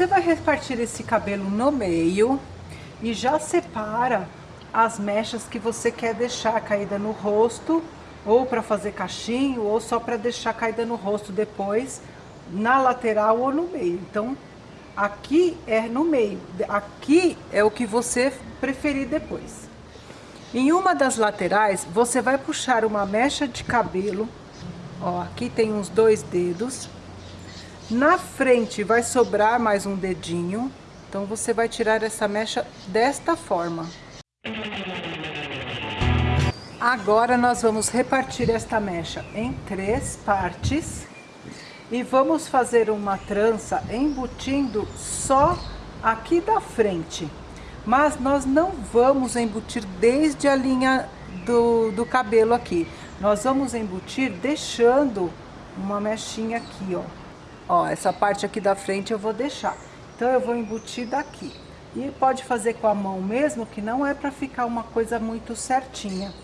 Você vai repartir esse cabelo no meio e já separa as mechas que você quer deixar caída no rosto, ou para fazer cachinho, ou só para deixar caída no rosto depois, na lateral ou no meio. Então, aqui é no meio, aqui é o que você preferir depois. Em uma das laterais, você vai puxar uma mecha de cabelo, ó, aqui tem uns dois dedos. Na frente vai sobrar mais um dedinho, então você vai tirar essa mecha desta forma. Agora nós vamos repartir esta mecha em três partes e vamos fazer uma trança embutindo só aqui da frente. Mas nós não vamos embutir desde a linha do, do cabelo aqui. Nós vamos embutir deixando uma mechinha aqui, ó. Ó, essa parte aqui da frente eu vou deixar. Então eu vou embutir daqui. E pode fazer com a mão mesmo, que não é para ficar uma coisa muito certinha.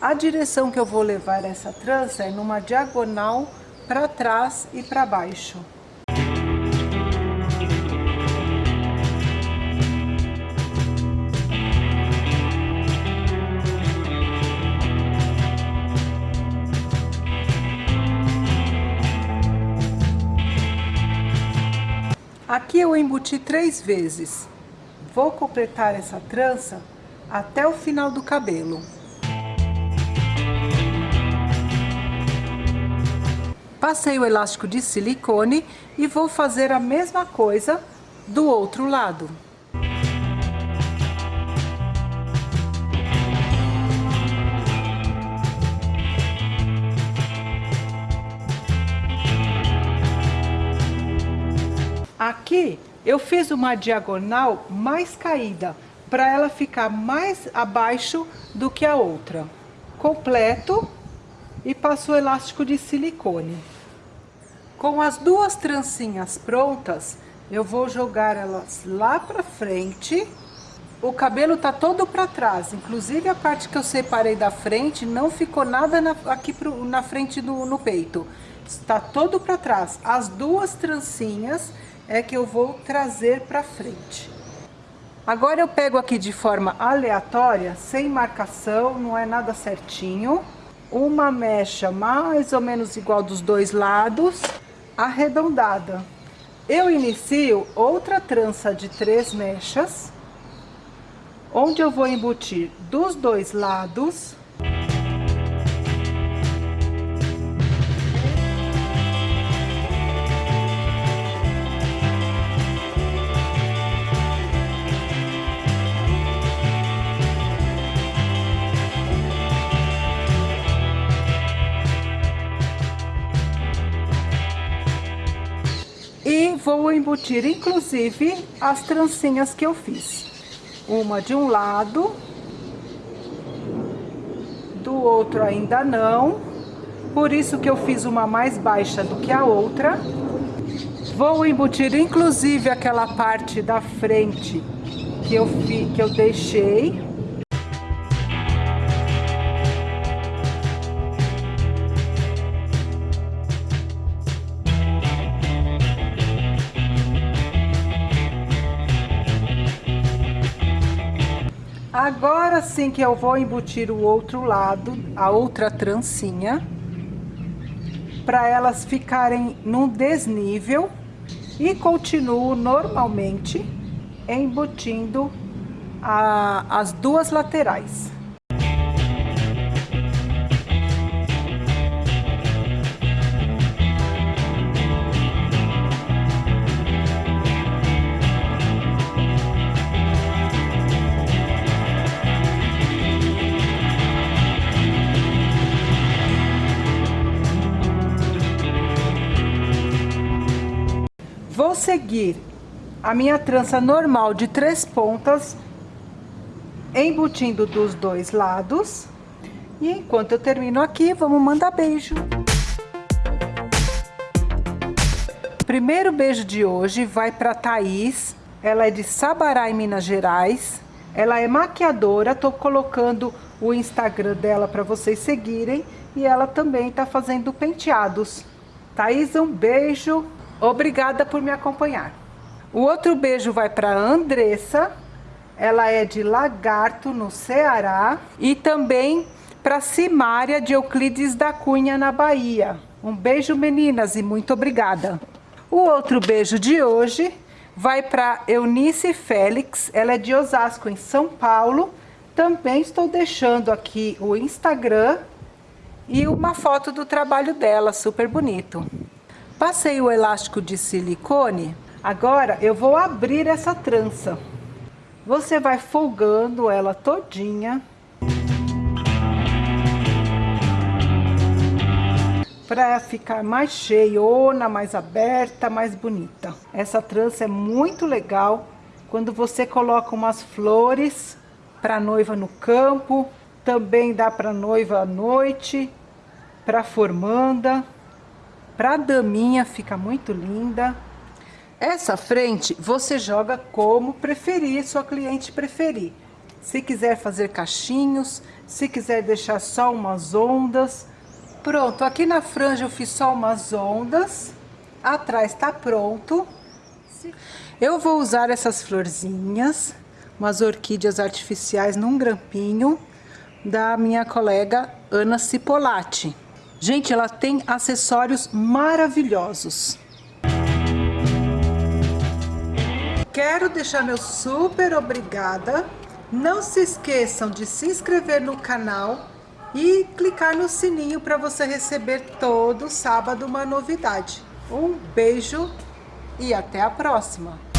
A direção que eu vou levar essa trança é numa diagonal para trás e para baixo. Aqui eu embuti três vezes. Vou completar essa trança até o final do cabelo. Passei o elástico de silicone e vou fazer a mesma coisa do outro lado. Aqui eu fiz uma diagonal mais caída, para ela ficar mais abaixo do que a outra. Completo e passo o elástico de silicone. Com as duas trancinhas prontas, eu vou jogar elas lá pra frente. O cabelo tá todo pra trás, inclusive a parte que eu separei da frente, não ficou nada na, aqui pro, na frente do no peito. Está todo pra trás. As duas trancinhas é que eu vou trazer para frente. Agora eu pego aqui de forma aleatória, sem marcação, não é nada certinho, uma mecha mais ou menos igual dos dois lados, arredondada. Eu inicio outra trança de três mechas, onde eu vou embutir dos dois lados vou embutir inclusive as trancinhas que eu fiz. Uma de um lado, do outro ainda não, por isso que eu fiz uma mais baixa do que a outra. Vou embutir inclusive aquela parte da frente que eu, fi, que eu deixei Agora sim que eu vou embutir o outro lado, a outra trancinha, para elas ficarem num desnível e continuo normalmente embutindo a, as duas laterais. Vou seguir a minha trança normal de três pontas, embutindo dos dois lados. E enquanto eu termino aqui, vamos mandar beijo. Primeiro beijo de hoje vai para Thaís. Ela é de Sabará, em Minas Gerais. Ela é maquiadora, tô colocando o Instagram dela para vocês seguirem. E ela também tá fazendo penteados. Thaís, um beijo. Obrigada por me acompanhar. O outro beijo vai para Andressa, ela é de Lagarto, no Ceará. E também para Simária de Euclides da Cunha, na Bahia. Um beijo, meninas, e muito obrigada. O outro beijo de hoje vai para Eunice Félix, ela é de Osasco, em São Paulo. Também estou deixando aqui o Instagram e uma foto do trabalho dela, super bonito. Passei o elástico de silicone, agora eu vou abrir essa trança. Você vai folgando ela todinha. Para ficar mais cheiona, mais aberta, mais bonita. Essa trança é muito legal quando você coloca umas flores para noiva no campo, também dá para noiva à noite, para formanda, para daminha fica muito linda. Essa frente você joga como preferir, sua cliente preferir. Se quiser fazer cachinhos, se quiser deixar só umas ondas. Pronto, aqui na franja eu fiz só umas ondas. Atrás tá pronto. Eu vou usar essas florzinhas, umas orquídeas artificiais num grampinho da minha colega Ana Cipolatti. Gente, ela tem acessórios maravilhosos. Quero deixar meu super obrigada. Não se esqueçam de se inscrever no canal e clicar no sininho para você receber todo sábado uma novidade. Um beijo e até a próxima!